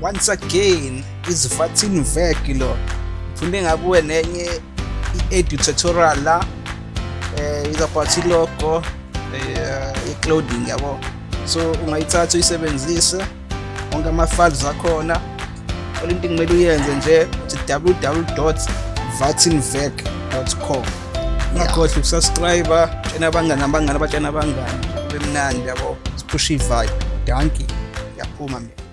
once again is Vatin Vek ngifunde ngabuwe nenye i-edu tutorial la eh is about ilogo eh i-clothing yabo. So ungayithatha uyisebenzise onke ama-files akhona. All into kumele uyenze nje uthi www.vatinvec.com ungakhohlwa ukusubscribe tshena abangani abangani abatshena abangani kube mnandi yabo. Siphushe ivibe. Danki yaphuma mina.